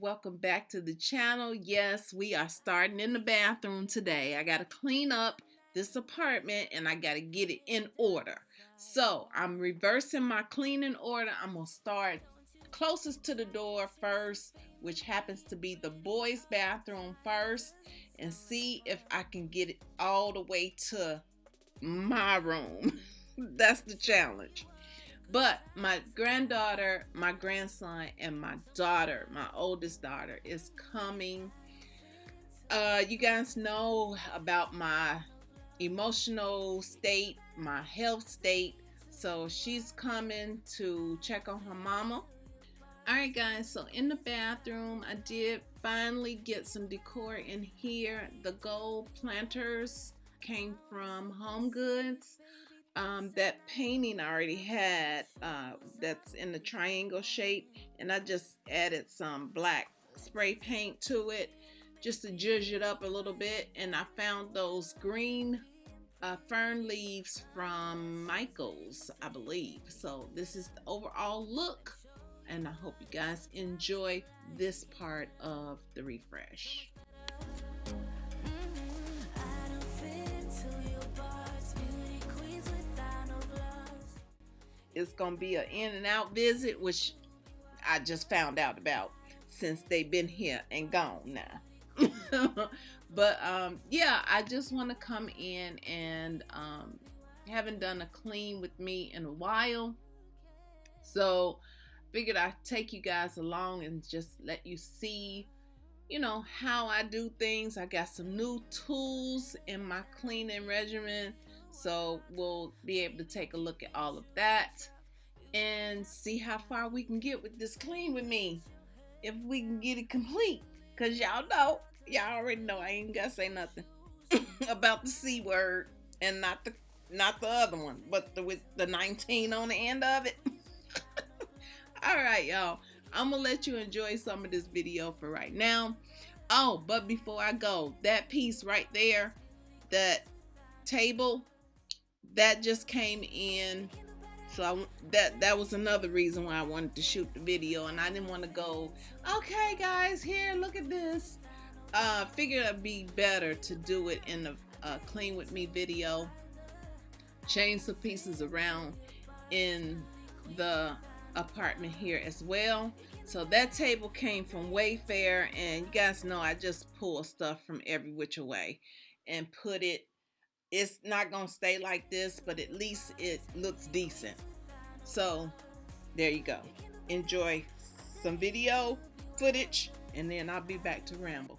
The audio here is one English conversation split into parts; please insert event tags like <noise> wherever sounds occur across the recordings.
welcome back to the channel. Yes we are starting in the bathroom today. I got to clean up this apartment and i got to get it in order. So i'm reversing my cleaning order. I'm gonna start closest to the door first which happens to be the boys bathroom first and see if i can get it all the way to my room. <laughs> That's the challenge but my granddaughter, my grandson, and my daughter, my oldest daughter, is coming. Uh, you guys know about my emotional state, my health state. So she's coming to check on her mama. All right, guys. So in the bathroom, I did finally get some decor in here. The gold planters came from Home Goods um, that painting I already had uh, that's in the triangle shape and I just added some black spray paint to it just to judge it up a little bit and I found those green uh, fern leaves from Michaels I believe so this is the overall look and I hope you guys enjoy this part of the refresh. It's gonna be an in and out visit, which I just found out about since they've been here and gone now. <laughs> but um, yeah, I just want to come in and um, haven't done a clean with me in a while, so figured I'd take you guys along and just let you see you know how I do things. I got some new tools in my cleaning regimen so we'll be able to take a look at all of that and see how far we can get with this clean with me. If we can get it complete. Cause y'all know, y'all already know I ain't gotta say nothing <laughs> about the C word and not the not the other one, but the with the 19 on the end of it. <laughs> all right, y'all. I'm gonna let you enjoy some of this video for right now. Oh, but before I go, that piece right there, that table that just came in. So I, that that was another reason why I wanted to shoot the video and I didn't want to go okay guys here look at this. Uh figured it'd be better to do it in the clean with me video change some pieces around in the apartment here as well. So that table came from Wayfair and you guys know I just pull stuff from every which way and put it it's not gonna stay like this but at least it looks decent. So there you go. Enjoy some video footage and then I'll be back to ramble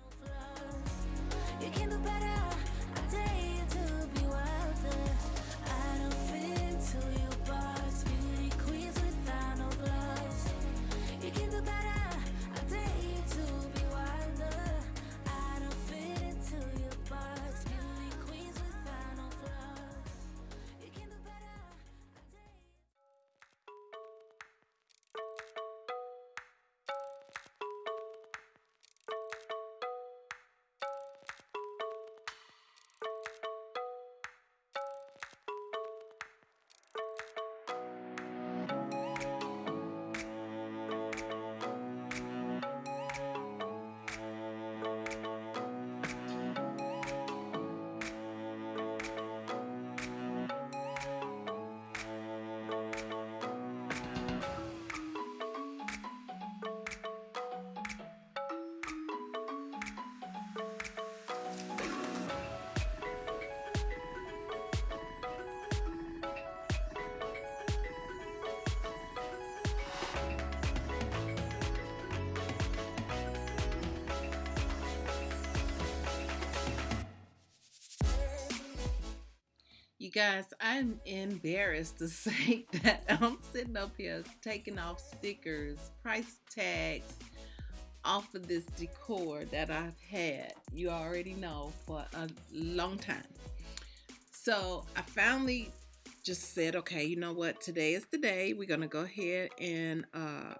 guys, I'm embarrassed to <laughs> say that I'm sitting up here taking off stickers, price tags off of this decor that I've had, you already know, for a long time. So I finally just said, okay, you know what? Today is the day. We're going to go ahead and uh,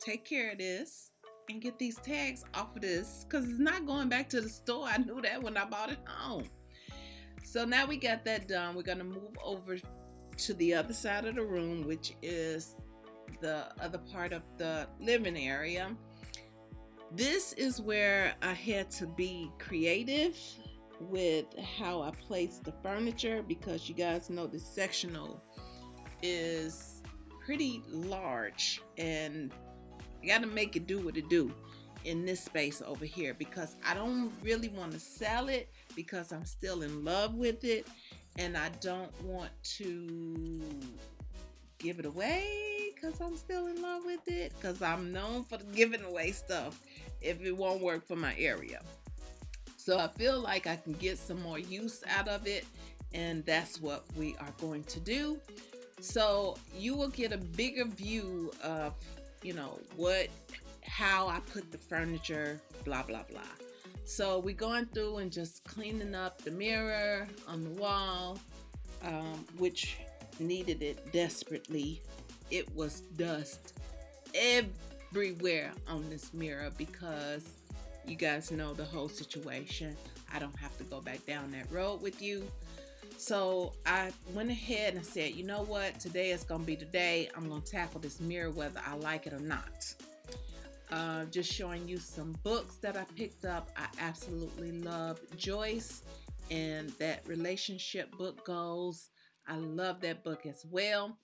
take care of this and get these tags off of this because it's not going back to the store. I knew that when I bought it home. So now we got that done. We're going to move over to the other side of the room, which is the other part of the living area. This is where I had to be creative with how I place the furniture because you guys know the sectional is pretty large and I got to make it do what it do in this space over here because I don't really want to sell it because I'm still in love with it and I don't want to give it away because I'm still in love with it because I'm known for giving away stuff if it won't work for my area. So I feel like I can get some more use out of it and that's what we are going to do. So you will get a bigger view of, you know, what, how I put the furniture, blah, blah, blah. So we're going through and just cleaning up the mirror on the wall, um, which needed it desperately. It was dust everywhere on this mirror because you guys know the whole situation. I don't have to go back down that road with you. So I went ahead and said, you know what? Today is going to be the day I'm going to tackle this mirror whether I like it or not. Uh, just showing you some books that I picked up. I absolutely love Joyce and that relationship book goes. I love that book as well.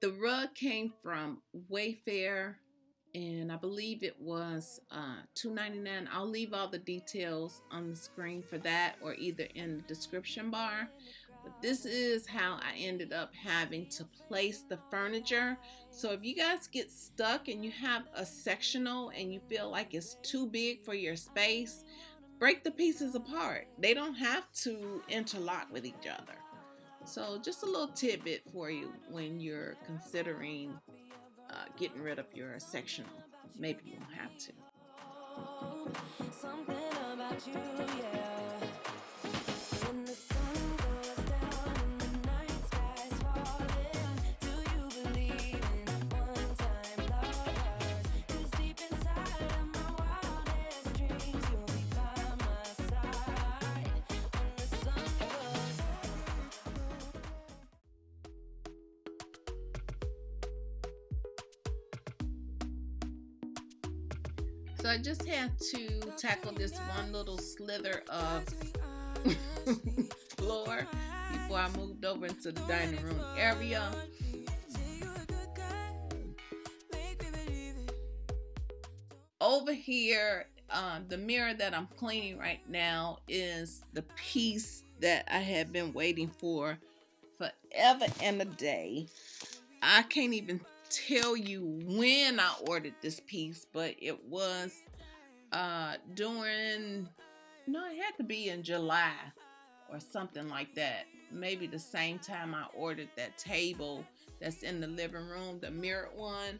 The rug came from Wayfair and I believe it was uh, $2.99. I'll leave all the details on the screen for that or either in the description bar. But this is how I ended up having to place the furniture. So if you guys get stuck and you have a sectional and you feel like it's too big for your space, break the pieces apart. They don't have to interlock with each other. So just a little tidbit for you when you're considering uh, getting rid of your sectional. Maybe you won't have to. So I just had to tackle this one little slither of <laughs> floor before I moved over into the dining room area. Over here, uh, the mirror that I'm cleaning right now is the piece that I have been waiting for forever and a day. I can't even tell you when I ordered this piece, but it was uh during no, it had to be in July or something like that. Maybe the same time I ordered that table that's in the living room, the mirrored one.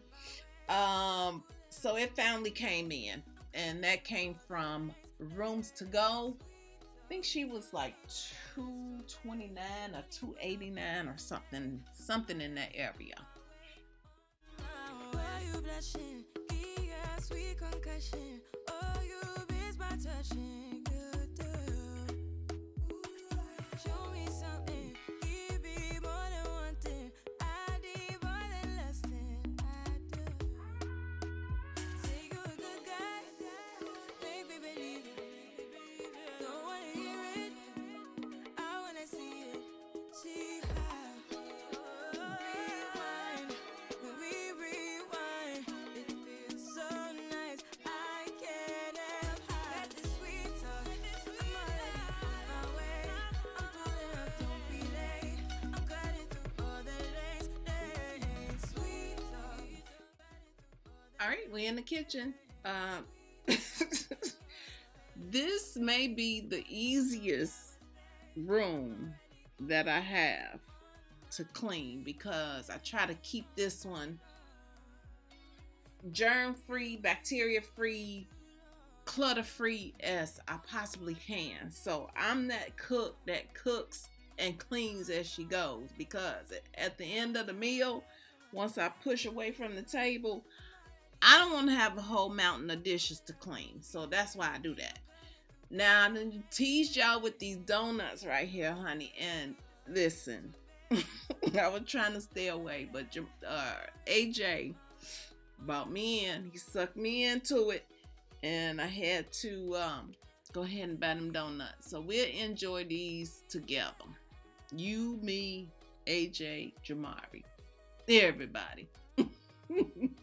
Um, so it finally came in, and that came from Rooms to Go. I think she was like 229 or 289 or something, something in that area blushing. Give sweet concussion. Oh, you miss my touching. All right, we're in the kitchen. Um, <laughs> this may be the easiest room that I have to clean because I try to keep this one germ free, bacteria free, clutter free as I possibly can. So I'm that cook that cooks and cleans as she goes because at the end of the meal, once I push away from the table, I don't want to have a whole mountain of dishes to clean. So that's why I do that. Now, I'm going to tease y'all with these donuts right here, honey. And listen, <laughs> I was trying to stay away, but uh, AJ bought me in. He sucked me into it, and I had to um, go ahead and buy them donuts. So we'll enjoy these together. You, me, AJ, Jamari, everybody. <laughs>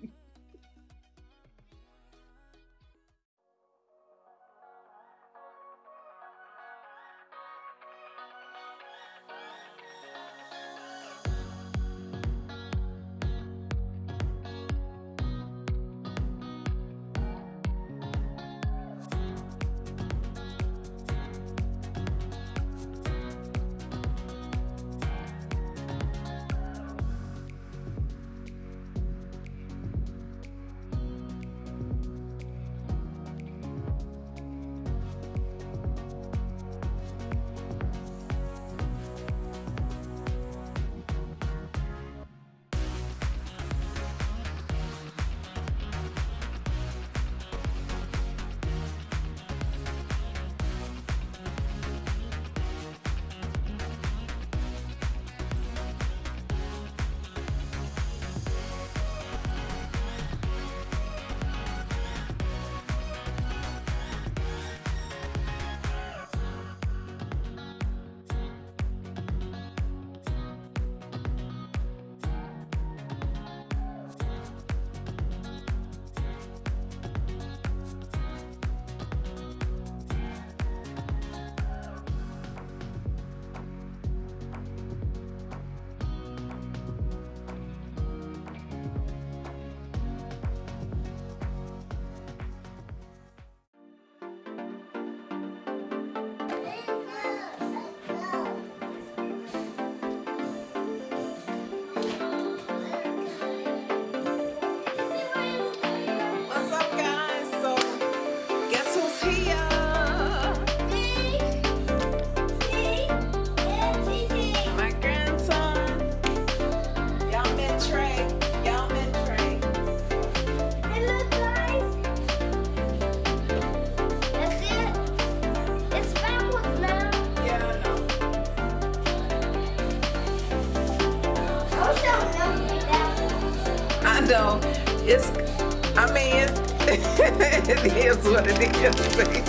AJ.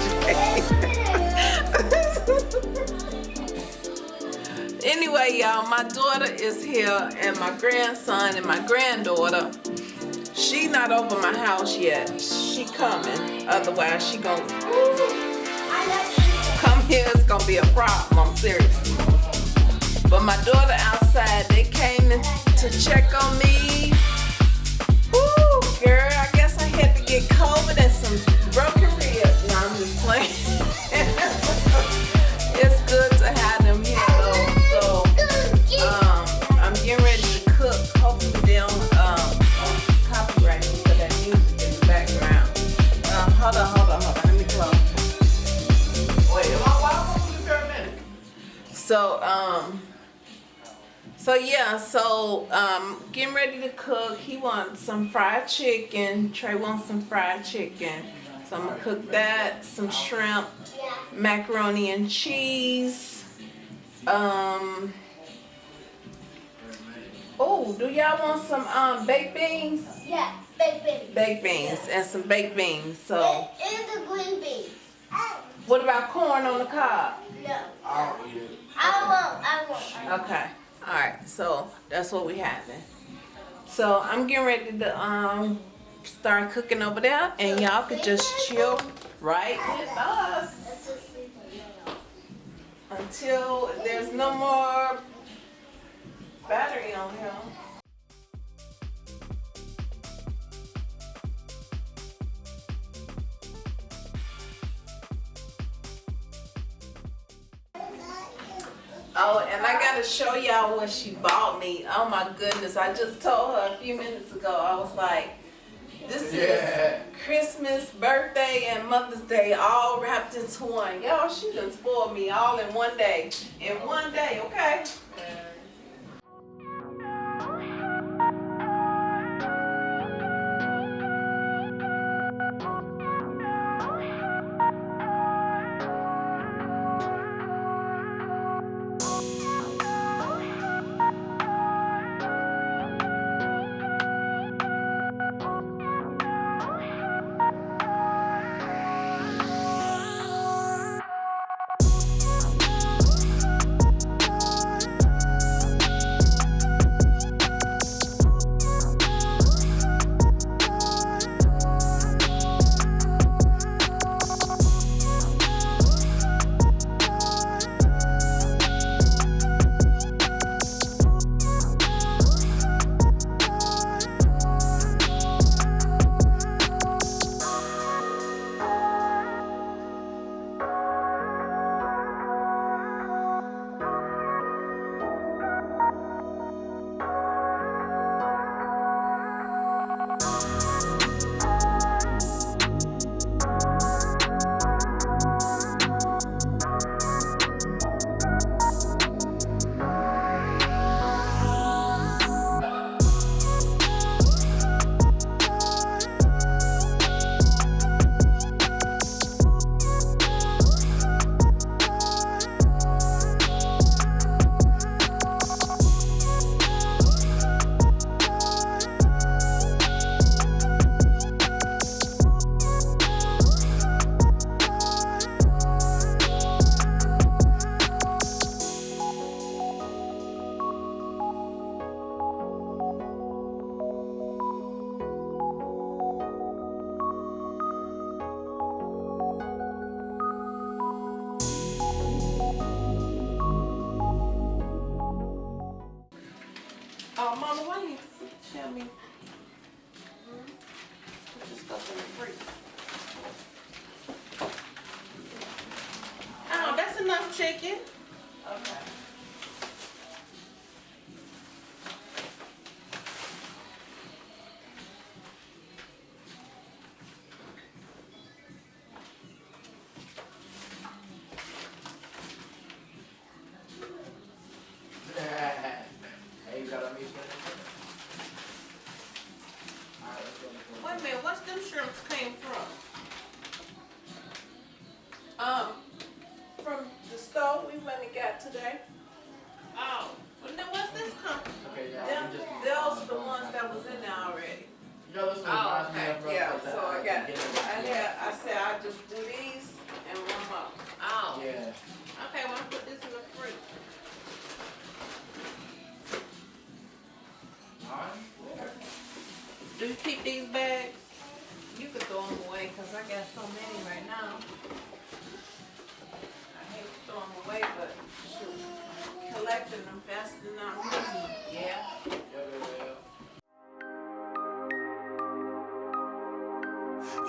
<laughs> anyway, y'all, my daughter is here and my grandson and my granddaughter. She not over my house yet. She coming. Otherwise, she gonna come here. It's gonna be a problem. I'm serious. But my daughter outside, they came to check on me. Ooh, girl, I guess I had to get COVID and some broken So um. So yeah, so um, getting ready to cook. He wants some fried chicken. Trey wants some fried chicken. So I'm gonna cook that, some shrimp, macaroni and cheese. Um. Oh, do y'all want some um baked beans? Yeah, baked beans. Baked beans and some baked beans. So And, and the green beans. what about corn on the cob? No. I won't. I won't. Okay. All right. So that's what we having. So I'm getting ready to um start cooking over there, and y'all could just chill right with us until there's no more battery on here. Oh, and I gotta show y'all what she bought me. Oh my goodness, I just told her a few minutes ago. I was like, this Yeah. is Christmas, birthday, and Mother's Day all wrapped into one. Y'all, she done spoiled me all in one day. In one day, okay? Wait a minute, what's them shrimps came from? Um, from the store we went and got today. Oh, well now what's this come? Okay, yeah. Them, we just- those the ones that was in there already. You know, this one Oh, reminds me okay, uh, yeah, so I got, it, I yeah. had, I said I just I got so many right now. I hate to throw them away, but shoot, collecting them faster than I'm using them. Yeah, yeah,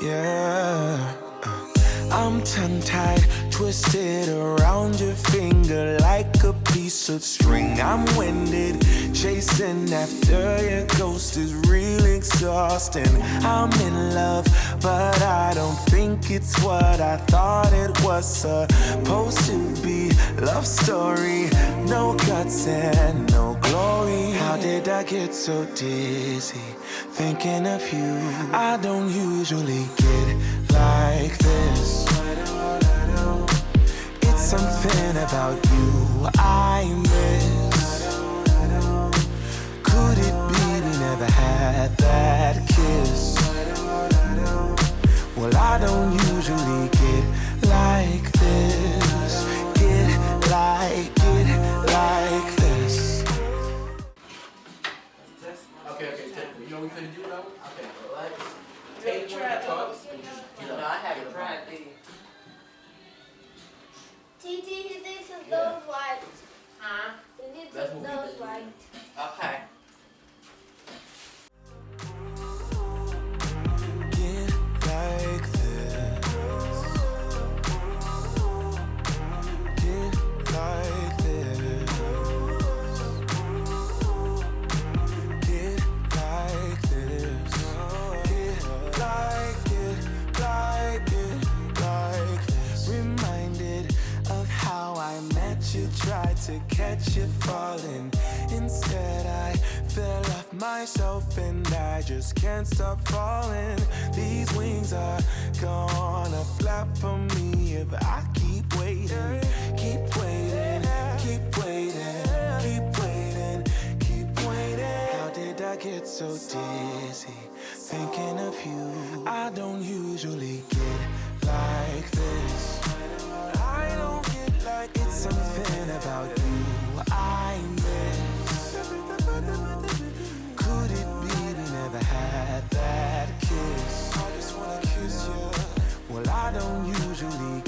yeah. Yeah. I'm tongue tied, twisted around your finger like a piece of string. I'm winded, chasing after your ghost is real exhausting. I'm in love, but I don't think it's what I thought it was supposed to be. Love story, no guts and no glory. How did I get so dizzy? Thinking of you, I don't usually get like this. It's something about you I miss. Could it be we never had that kiss? Well, I don't usually get like this. Get like, get like this. Okay, okay, take, you know what we finna do though? Okay, relax. You Take one of the those? cups and just get No. I haven't up. tried these. TT, he thinks of Yeah. those white. Huh? He thinks That's of what those white. Okay. Can't stop falling. These wings are gonna flap for me if I keep waiting, keep waiting, keep waiting, keep waiting, keep waiting. How did I get so dizzy thinking of you? I don't usually get like this. I don't get like it's something about you kiss? I just wanna kiss you. Well, I don't usually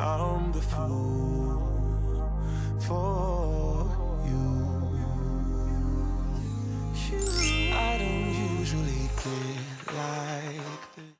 I'm the fool